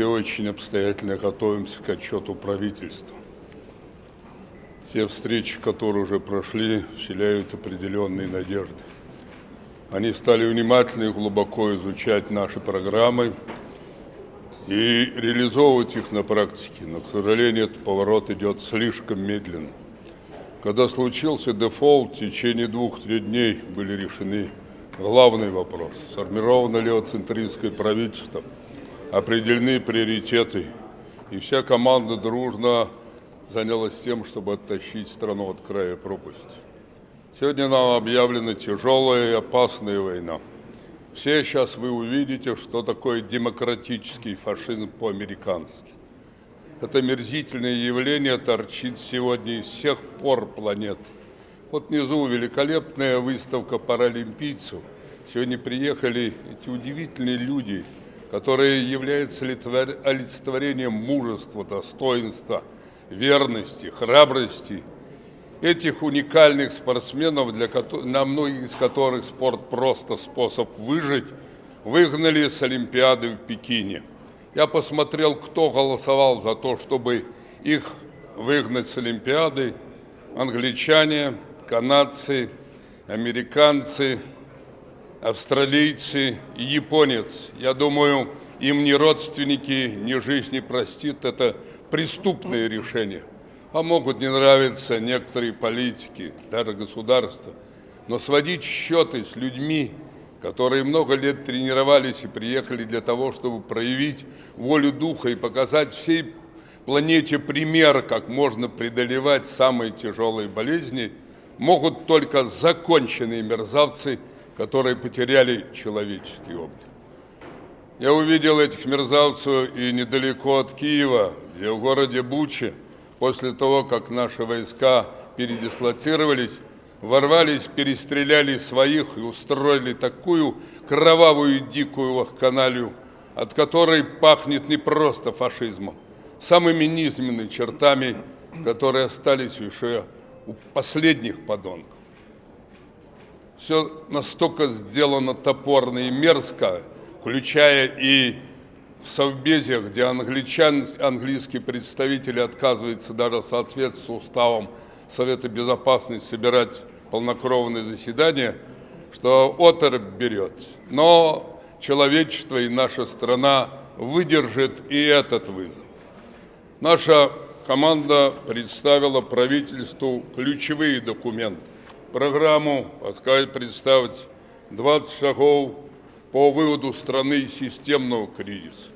все очень обстоятельно готовимся к отчету правительства. Те встречи, которые уже прошли, вселяют определенные надежды. Они стали внимательно и глубоко изучать наши программы и реализовывать их на практике. Но, к сожалению, этот поворот идет слишком медленно. Когда случился дефолт, в течение двух-трех дней были решены главный вопрос. Сформировано ли центристское правительство, определены приоритеты, и вся команда дружно занялась тем, чтобы оттащить страну от края пропасти. Сегодня нам объявлена тяжелая и опасная война. Все сейчас вы увидите, что такое демократический фашизм по-американски. Это мерзительное явление торчит сегодня из всех пор планеты. Вот внизу великолепная выставка паралимпийцев. Сегодня приехали эти удивительные люди, которые являются олицетворением мужества, достоинства, верности, храбрости. Этих уникальных спортсменов, для, на многих из которых спорт просто способ выжить, выгнали с Олимпиады в Пекине. Я посмотрел, кто голосовал за то, чтобы их выгнать с Олимпиады. Англичане, канадцы, американцы, австралийцы и японец. Я думаю, им ни родственники, ни жизнь не простит. Это преступное решение. А могут не нравиться некоторые политики, даже государства. Но сводить счеты с людьми, которые много лет тренировались и приехали для того, чтобы проявить волю духа и показать всей планете пример, как можно преодолевать самые тяжелые болезни, могут только законченные мерзавцы, которые потеряли человеческий облик. Я увидел этих мерзавцев и недалеко от Киева, и в городе Буче, после того, как наши войска передислоцировались, ворвались, перестреляли своих и устроили такую кровавую дикую вахканалию, от которой пахнет не просто фашизмом, самыми низменными чертами, которые остались еще у последних подонков. Все настолько сделано топорно и мерзко, включая и в Совбезе, где англичан, английские представители отказываются даже соответствовать уставам Совета Безопасности собирать полнокровное заседание, что оторопь берет. Но человечество и наша страна выдержит и этот вызов. Наша команда представила правительству ключевые документы. Программу представить 20 шагов по выводу страны из системного кризиса.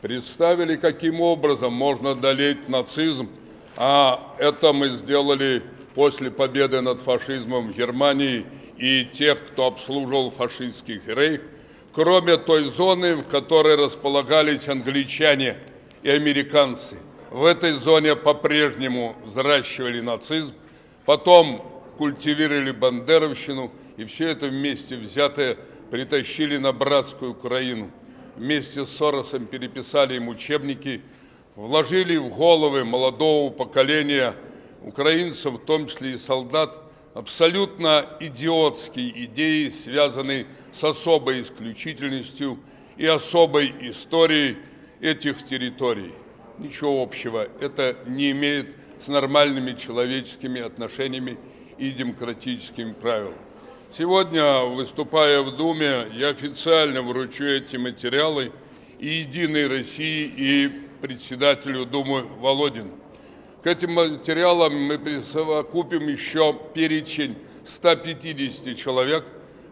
Представили, каким образом можно одолеть нацизм, а это мы сделали после победы над фашизмом в Германии и тех, кто обслуживал фашистский рейх, кроме той зоны, в которой располагались англичане и американцы. В этой зоне по-прежнему взращивали нацизм, потом культивировали бандеровщину, и все это вместе взятое притащили на братскую Украину. Вместе с Соросом переписали им учебники, вложили в головы молодого поколения – украинцев, в том числе и солдат, абсолютно идиотские идеи, связанные с особой исключительностью и особой историей этих территорий. Ничего общего это не имеет с нормальными человеческими отношениями и демократическими правилами. Сегодня, выступая в Думе, я официально вручу эти материалы и «Единой России», и председателю Думы Володину. К этим материалам мы присовокупим еще перечень 150 человек,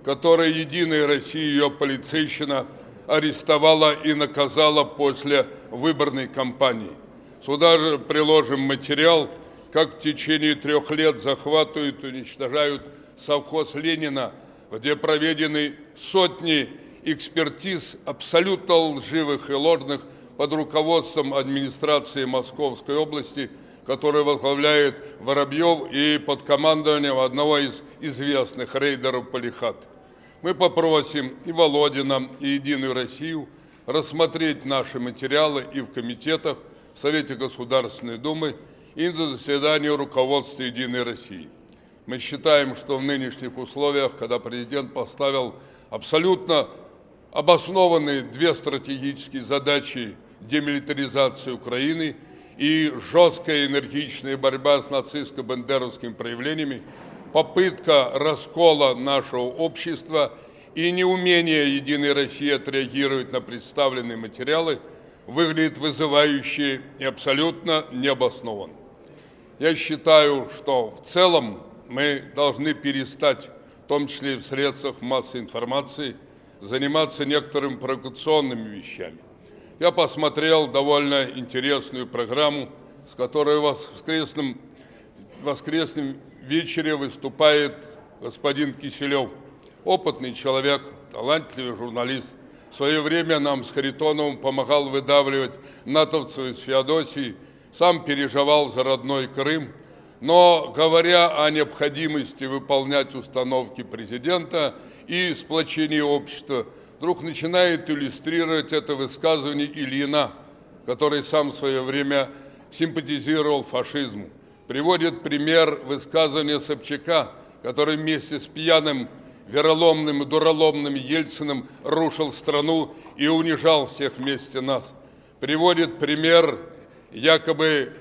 которые Единая Россия, ее полицейщина, арестовала и наказала после выборной кампании. Сюда же приложим материал, как в течение трех лет захватывают и уничтожают совхоз Ленина, где проведены сотни экспертиз абсолютно лживых и ложных под руководством администрации Московской области – который возглавляет Воробьев и под командованием одного из известных рейдеров Полихат. Мы попросим и Володина, и Единую Россию рассмотреть наши материалы и в комитетах, в Совете Государственной Думы, и на заседании руководства Единой России. Мы считаем, что в нынешних условиях, когда президент поставил абсолютно обоснованные две стратегические задачи демилитаризации Украины и жесткая энергичная борьба с нацистско-бандеровскими проявлениями, попытка раскола нашего общества и неумение Единой России отреагировать на представленные материалы выглядит вызывающе и абсолютно необоснованно. Я считаю, что в целом мы должны перестать, в том числе и в средствах массовой информации, заниматься некоторыми провокационными вещами. Я посмотрел довольно интересную программу, с которой в воскресном, воскресном вечере выступает господин Киселев. Опытный человек, талантливый журналист. В свое время нам с Харитоновым помогал выдавливать натовцев из Феодосии, сам переживал за родной Крым – но говоря о необходимости выполнять установки президента и сплочения общества, вдруг начинает иллюстрировать это высказывание Ильина, который сам в свое время симпатизировал фашизму. Приводит пример высказывания Собчака, который вместе с пьяным, вероломным и дуроломным Ельциным рушил страну и унижал всех вместе нас. Приводит пример якобы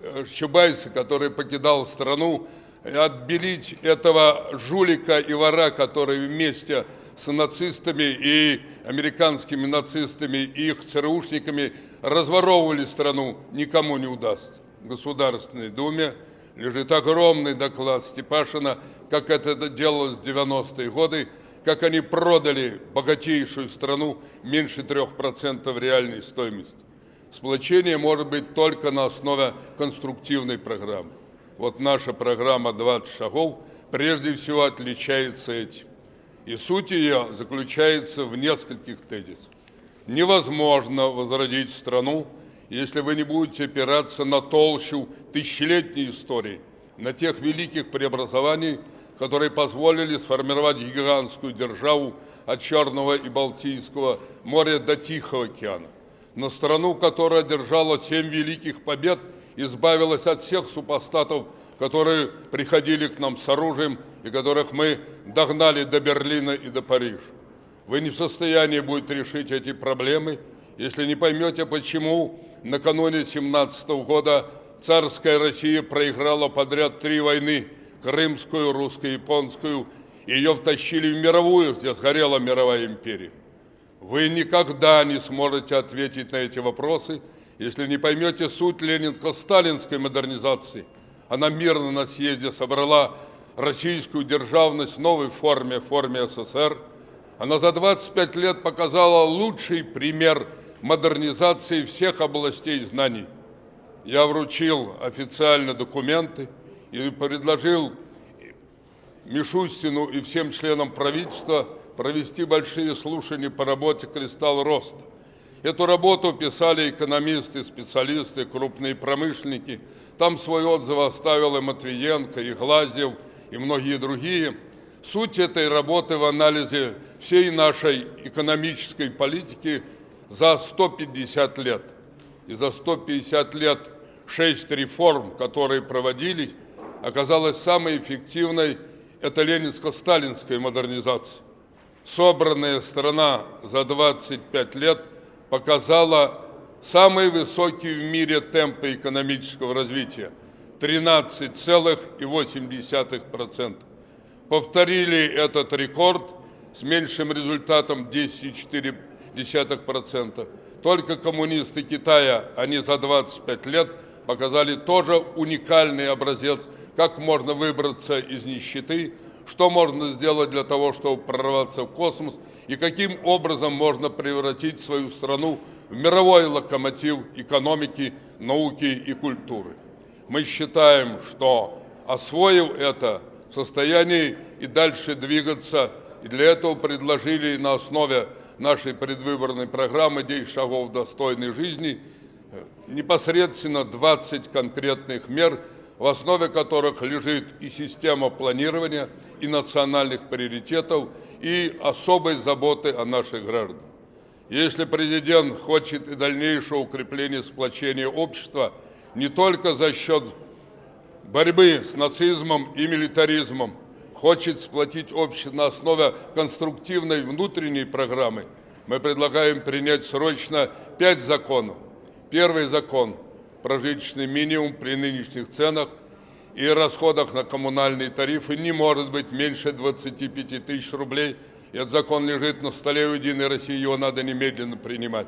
Э, Чубайса, который покидал страну, отбелить этого жулика и вора, который вместе с нацистами и американскими нацистами и их ЦРУшниками разворовывали страну, никому не удастся. В Государственной Думе лежит огромный доклад Степашина, как это делалось в 90-е годы, как они продали богатейшую страну меньше 3% реальной стоимости. Сплочение может быть только на основе конструктивной программы. Вот наша программа «20 шагов» прежде всего отличается этим. И суть ее заключается в нескольких тезисах. Невозможно возродить страну, если вы не будете опираться на толщу тысячелетней истории, на тех великих преобразований, которые позволили сформировать гигантскую державу от Черного и Балтийского моря до Тихого океана на страну, которая одержала семь великих побед, избавилась от всех супостатов, которые приходили к нам с оружием и которых мы догнали до Берлина и до Парижа. Вы не в состоянии будете решить эти проблемы, если не поймете, почему накануне 17 года царская Россия проиграла подряд три войны – Крымскую, русско-японскую, и ее втащили в мировую, где сгорела мировая империя. Вы никогда не сможете ответить на эти вопросы, если не поймете суть ленинско-сталинской модернизации. Она мирно на съезде собрала российскую державность в новой форме, форме СССР. Она за 25 лет показала лучший пример модернизации всех областей знаний. Я вручил официально документы и предложил Мишустину и всем членам правительства провести большие слушания по работе «Кристалл роста». Эту работу писали экономисты, специалисты, крупные промышленники. Там свой отзыв оставил и Матвиенко, и Глазьев, и многие другие. Суть этой работы в анализе всей нашей экономической политики за 150 лет. И за 150 лет шесть реформ, которые проводились, оказалась самой эффективной – это ленинско-сталинская модернизация собранная страна за 25 лет показала самые высокие в мире темпы экономического развития – 13,8%. Повторили этот рекорд с меньшим результатом 10,4%. Только коммунисты Китая, они за 25 лет показали тоже уникальный образец, как можно выбраться из нищеты – что можно сделать для того, чтобы прорваться в космос, и каким образом можно превратить свою страну в мировой локомотив экономики, науки и культуры. Мы считаем, что освоив это, в состоянии и дальше двигаться, и для этого предложили на основе нашей предвыборной программы «10 шагов достойной жизни» непосредственно 20 конкретных мер – в основе которых лежит и система планирования, и национальных приоритетов, и особой заботы о наших гражданах. Если президент хочет и дальнейшего укрепления сплочения общества не только за счет борьбы с нацизмом и милитаризмом, хочет сплотить общество на основе конструктивной внутренней программы, мы предлагаем принять срочно пять законов. Первый закон – прожиточный минимум при нынешних ценах и расходах на коммунальные тарифы не может быть меньше 25 тысяч рублей. Этот закон лежит на столе у Единой России, его надо немедленно принимать.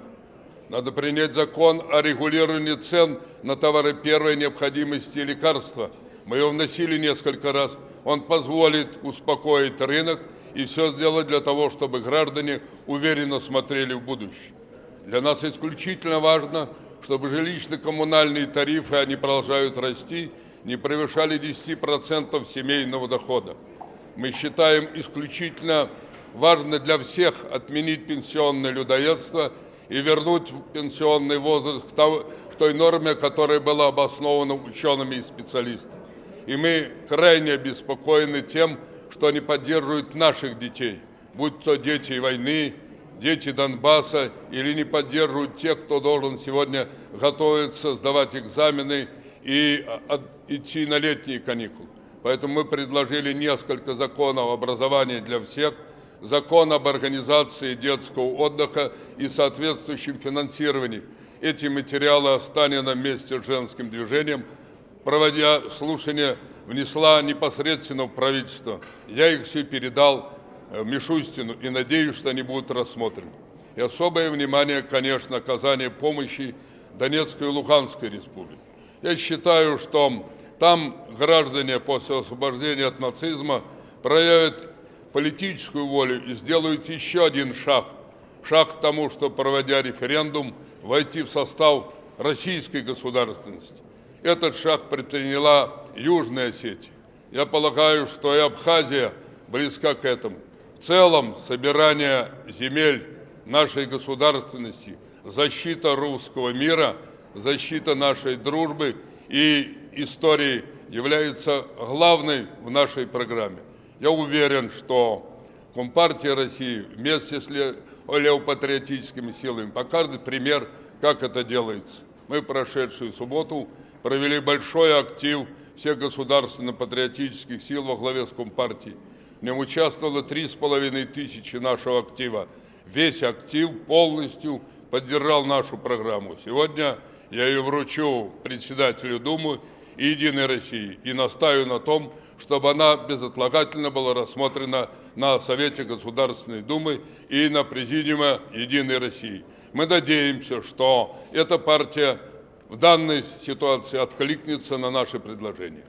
Надо принять закон о регулировании цен на товары первой необходимости и лекарства. Мы его вносили несколько раз. Он позволит успокоить рынок и все сделать для того, чтобы граждане уверенно смотрели в будущее. Для нас исключительно важно, чтобы жилищно-коммунальные тарифы, они продолжают расти, не превышали 10% семейного дохода. Мы считаем исключительно важно для всех отменить пенсионное людоедство – и вернуть пенсионный возраст к той норме, которая была обоснована учеными и специалистами. И мы крайне обеспокоены тем, что они поддерживают наших детей, будь то дети войны, дети Донбасса, или не поддерживают тех, кто должен сегодня готовиться, сдавать экзамены и а, идти на летние каникулы. Поэтому мы предложили несколько законов образования для всех – закон об организации детского отдыха и соответствующем финансировании. Эти материалы Останина вместе с женским движением, проводя слушания, внесла непосредственно в правительство. Я их все передал Мишустину и надеюсь, что они будут рассмотрены. И особое внимание, конечно, оказание помощи Донецкой и Луганской республике. Я считаю, что там граждане после освобождения от нацизма проявят политическую волю и сделают еще один шаг, шаг к тому, что, проводя референдум, войти в состав российской государственности. Этот шаг предприняла Южная Осетия. Я полагаю, что и Абхазия близка к этому. В целом, собирание земель нашей государственности, защита русского мира, защита нашей дружбы и истории является главной в нашей программе. Я уверен, что Компартия России вместе с левопатриотическими силами покажет пример, как это делается. Мы прошедшую субботу провели большой актив всех государственно-патриотических сил во главе с Компартией. В нем участвовало три с половиной тысячи нашего актива. Весь актив полностью поддержал нашу программу. Сегодня я ее вручу председателю Думы и Единой России и настаиваю на том, чтобы она безотлагательно была рассмотрена на Совете Государственной Думы и на Президиуме Единой России. Мы надеемся, что эта партия в данной ситуации откликнется на наши предложения.